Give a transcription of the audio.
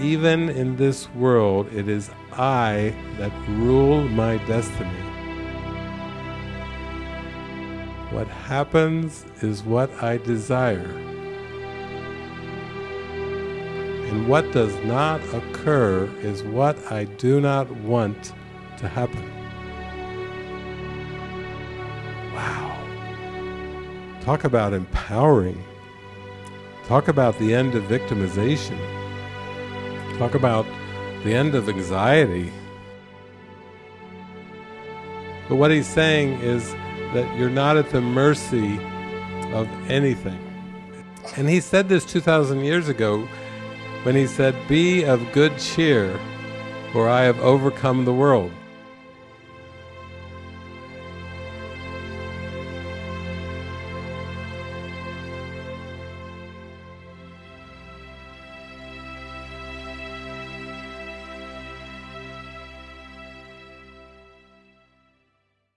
even in this world, it is I that rule my destiny. What happens is what I desire. And what does not occur is what I do not want to happen. Wow. Talk about empowering. Talk about the end of victimization. Talk about the end of anxiety. But what he's saying is that you're not at the mercy of anything. And he said this 2,000 years ago when he said, Be of good cheer, for I have overcome the world.